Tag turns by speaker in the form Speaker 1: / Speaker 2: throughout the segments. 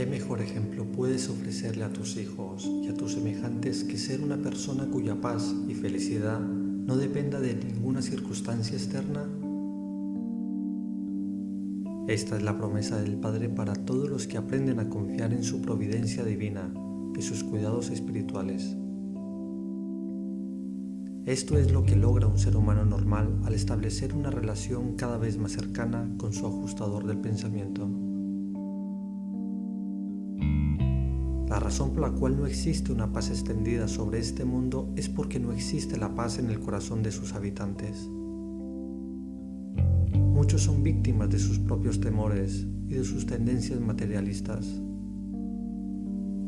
Speaker 1: ¿Qué mejor ejemplo puedes ofrecerle a tus hijos y a tus semejantes que ser una persona cuya paz y felicidad no dependa de ninguna circunstancia externa? Esta es la promesa del Padre para todos los que aprenden a confiar en su providencia divina y sus cuidados espirituales. Esto es lo que logra un ser humano normal al establecer una relación cada vez más cercana con su ajustador del pensamiento. La razón por la cual no existe una paz extendida sobre este mundo es porque no existe la paz en el corazón de sus habitantes. Muchos son víctimas de sus propios temores y de sus tendencias materialistas.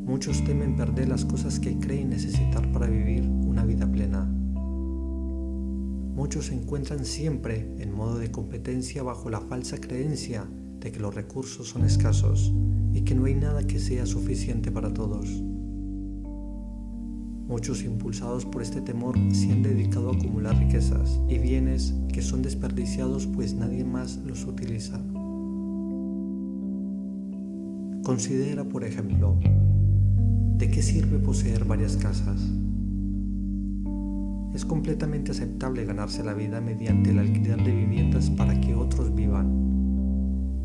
Speaker 1: Muchos temen perder las cosas que creen necesitar para vivir una vida plena. Muchos se encuentran siempre en modo de competencia bajo la falsa creencia de que los recursos son escasos y que no hay nada que sea suficiente para todos. Muchos impulsados por este temor se han dedicado a acumular riquezas y bienes que son desperdiciados pues nadie más los utiliza. Considera, por ejemplo, ¿de qué sirve poseer varias casas? Es completamente aceptable ganarse la vida mediante el alquiler de viviendas para que otros vivan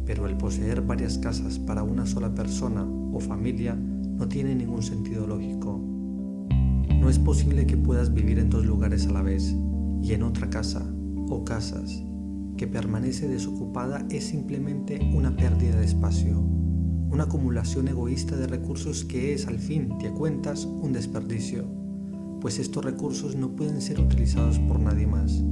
Speaker 1: pero el poseer varias casas para una sola persona o familia no tiene ningún sentido lógico. No es posible que puedas vivir en dos lugares a la vez y en otra casa o casas que permanece desocupada es simplemente una pérdida de espacio, una acumulación egoísta de recursos que es al fin de cuentas un desperdicio, pues estos recursos no pueden ser utilizados por nadie más.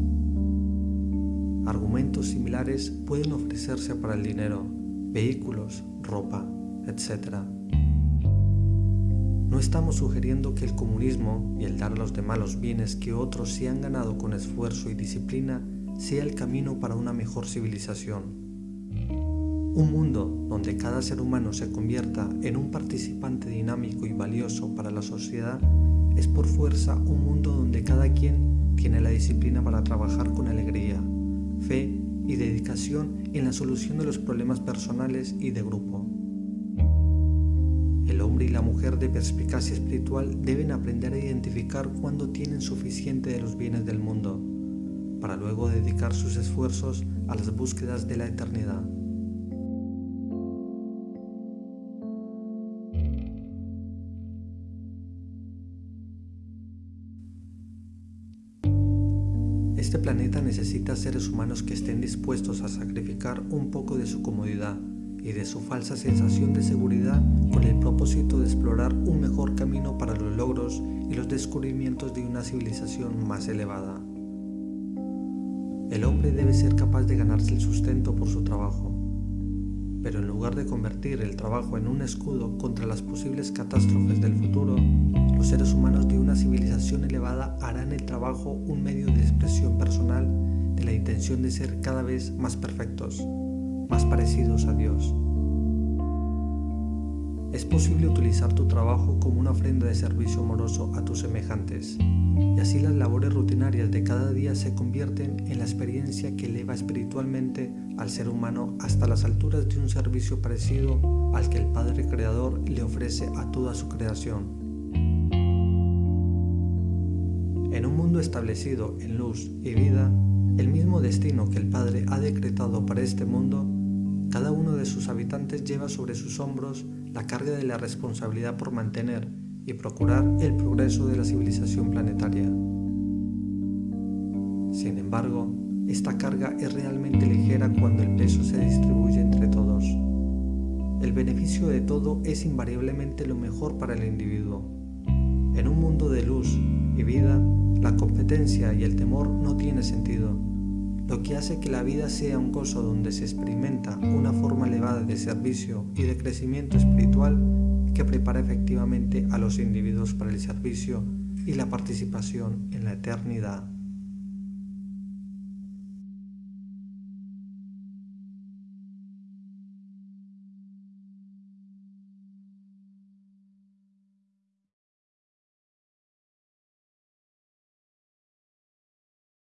Speaker 1: Argumentos similares pueden ofrecerse para el dinero, vehículos, ropa, etc. No estamos sugiriendo que el comunismo y el dar a los demás los bienes que otros se han ganado con esfuerzo y disciplina sea el camino para una mejor civilización. Un mundo donde cada ser humano se convierta en un participante dinámico y valioso para la sociedad es por fuerza un mundo donde cada quien tiene la disciplina para trabajar con alegría, fe y dedicación en la solución de los problemas personales y de grupo. El hombre y la mujer de perspicacia espiritual deben aprender a identificar cuándo tienen suficiente de los bienes del mundo, para luego dedicar sus esfuerzos a las búsquedas de la eternidad. Este planeta necesita seres humanos que estén dispuestos a sacrificar un poco de su comodidad y de su falsa sensación de seguridad con el propósito de explorar un mejor camino para los logros y los descubrimientos de una civilización más elevada. El hombre debe ser capaz de ganarse el sustento por su trabajo, pero en lugar de convertir el trabajo en un escudo contra las posibles catástrofes del futuro, los seres humanos de una civilización elevada harán el trabajo un medio de expresión personal de la intención de ser cada vez más perfectos, más parecidos a Dios. Es posible utilizar tu trabajo como una ofrenda de servicio amoroso a tus semejantes, y así las labores rutinarias de cada día se convierten en la experiencia que eleva espiritualmente al ser humano hasta las alturas de un servicio parecido al que el Padre Creador le ofrece a toda su creación. Establecido en luz y vida, el mismo destino que el Padre ha decretado para este mundo, cada uno de sus habitantes lleva sobre sus hombros la carga de la responsabilidad por mantener y procurar el progreso de la civilización planetaria. Sin embargo, esta carga es realmente ligera cuando el peso se distribuye entre todos. El beneficio de todo es invariablemente lo mejor para el individuo. En un mundo de luz y vida, la competencia y el temor no tiene sentido lo que hace que la vida sea un gozo donde se experimenta una forma elevada de servicio y de crecimiento espiritual que prepara efectivamente a los individuos para el servicio y la participación en la eternidad.